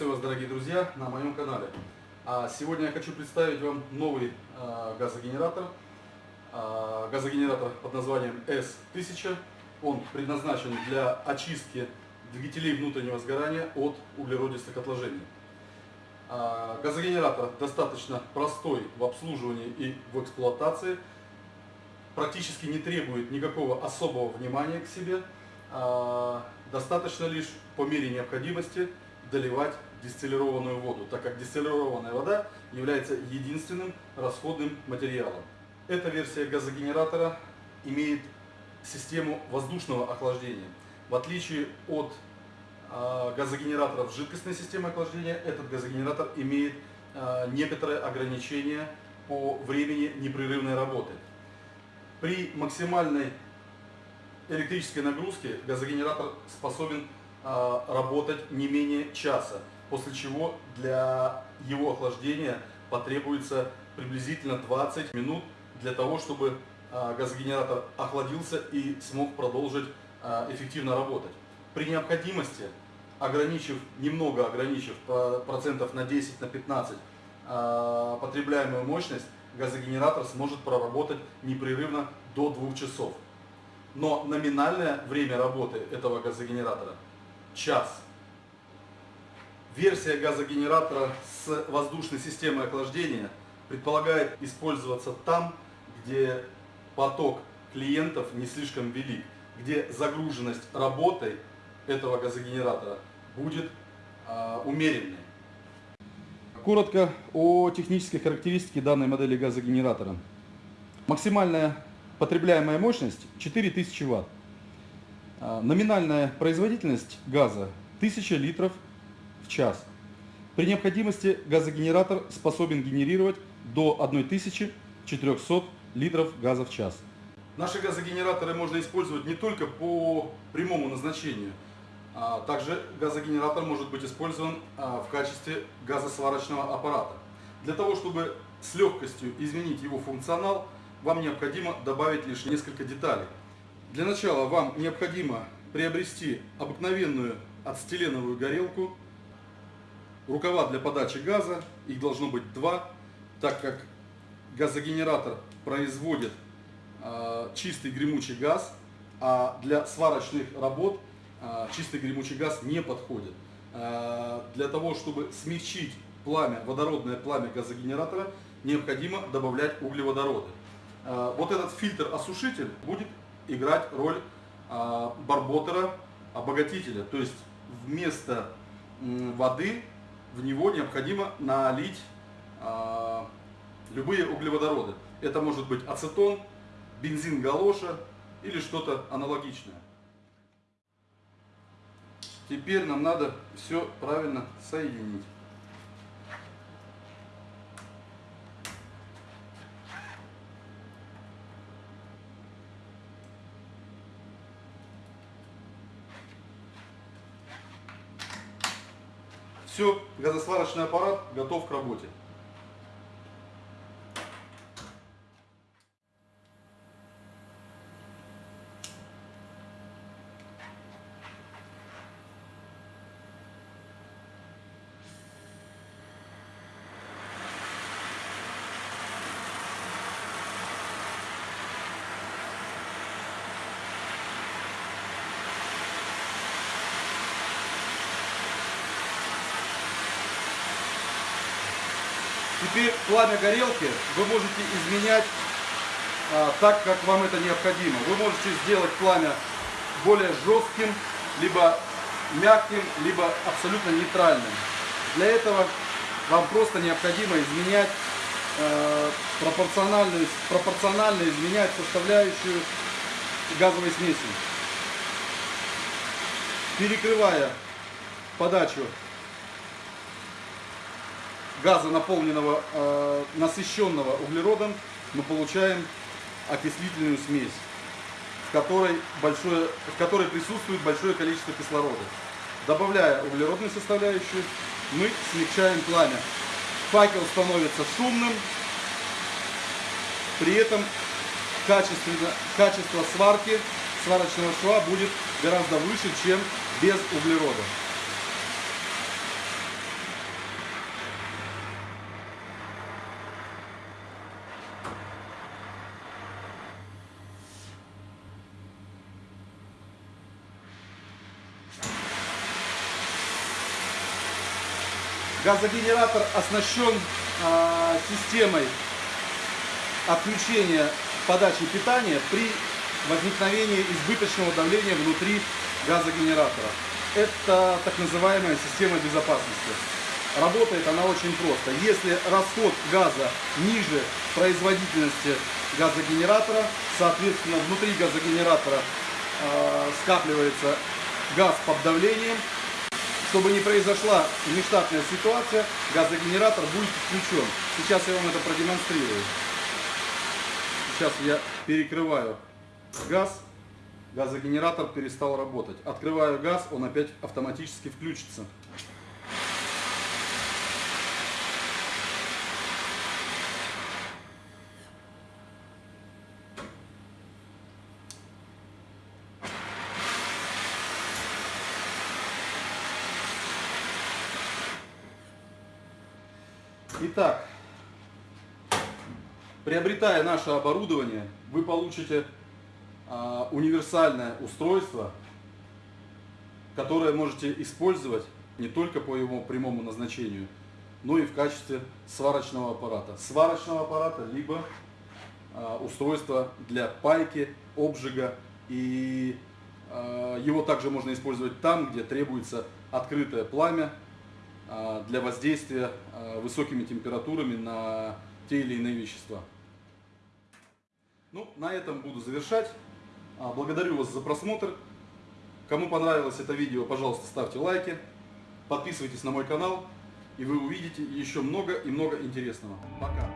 друзья, на моем канале. А сегодня я хочу представить вам новый а, газогенератор. А, газогенератор под названием S1000. Он предназначен для очистки двигателей внутреннего сгорания от углеродистых отложений. Газогенератор достаточно простой в обслуживании и в эксплуатации. Практически не требует никакого особого внимания к себе. Достаточно лишь по мере необходимости доливать дистиллированную воду, так как дистиллированная вода является единственным расходным материалом. Эта версия газогенератора имеет систему воздушного охлаждения. В отличие от э, газогенераторов жидкостной системы охлаждения, этот газогенератор имеет э, некоторые ограничения по времени непрерывной работы. При максимальной электрической нагрузке газогенератор способен работать не менее часа после чего для его охлаждения потребуется приблизительно 20 минут для того, чтобы а, газогенератор охладился и смог продолжить а, эффективно работать. При необходимости, ограничив, немного ограничив процентов на 10, на 15 а, потребляемую мощность, газогенератор сможет проработать непрерывно до 2 часов. Но номинальное время работы этого газогенератора – час. Версия газогенератора с воздушной системой охлаждения предполагает использоваться там, где поток клиентов не слишком велик, где загруженность работой этого газогенератора будет э, умеренной. Коротко о технической характеристике данной модели газогенератора. Максимальная потребляемая мощность 4000 Вт. А, номинальная производительность газа 1000 литров час. При необходимости газогенератор способен генерировать до 1400 литров газа в час. Наши газогенераторы можно использовать не только по прямому назначению, а также газогенератор может быть использован а, в качестве газосварочного аппарата. Для того, чтобы с легкостью изменить его функционал, вам необходимо добавить лишь несколько деталей. Для начала вам необходимо приобрести обыкновенную ацетиленовую горелку рукава для подачи газа, их должно быть два, так как газогенератор производит э, чистый гремучий газ, а для сварочных работ э, чистый гремучий газ не подходит. Э, для того, чтобы смягчить пламя, водородное пламя газогенератора, необходимо добавлять углеводороды. Э, вот этот фильтр-осушитель будет играть роль э, барботера, обогатителя, то есть вместо воды в него необходимо налить э, любые углеводороды. Это может быть ацетон, бензин галоша или что-то аналогичное. Теперь нам надо все правильно соединить. Все, газосварочный аппарат готов к работе. Теперь пламя горелки вы можете изменять а, так, как вам это необходимо. Вы можете сделать пламя более жестким, либо мягким, либо абсолютно нейтральным. Для этого вам просто необходимо изменять э, пропорционально, пропорционально изменять составляющую газовой смеси. Перекрывая подачу газа, наполненного, э, насыщенного углеродом, мы получаем окислительную смесь, в которой, большое, в которой присутствует большое количество кислорода. Добавляя углеродную составляющую, мы смягчаем пламя. Факел становится шумным, при этом качество сварки сварочного шва будет гораздо выше, чем без углерода. Газогенератор оснащен а, системой отключения подачи питания при возникновении избыточного давления внутри газогенератора. Это так называемая система безопасности. Работает она очень просто. Если расход газа ниже производительности газогенератора, соответственно, внутри газогенератора э, скапливается газ под давлением. Чтобы не произошла нештатная ситуация, газогенератор будет включен. Сейчас я вам это продемонстрирую. Сейчас я перекрываю газ, газогенератор перестал работать. Открываю газ, он опять автоматически включится. Итак, приобретая наше оборудование, вы получите а, универсальное устройство, которое можете использовать не только по его прямому назначению, но и в качестве сварочного аппарата. Сварочного аппарата, либо а, устройства для пайки, обжига. И а, его также можно использовать там, где требуется открытое пламя, для воздействия а, высокими температурами на те или иные вещества. Ну, на этом буду завершать. А, благодарю вас за просмотр. Кому понравилось это видео, пожалуйста, ставьте лайки, подписывайтесь на мой канал, и вы увидите еще много и много интересного. Пока!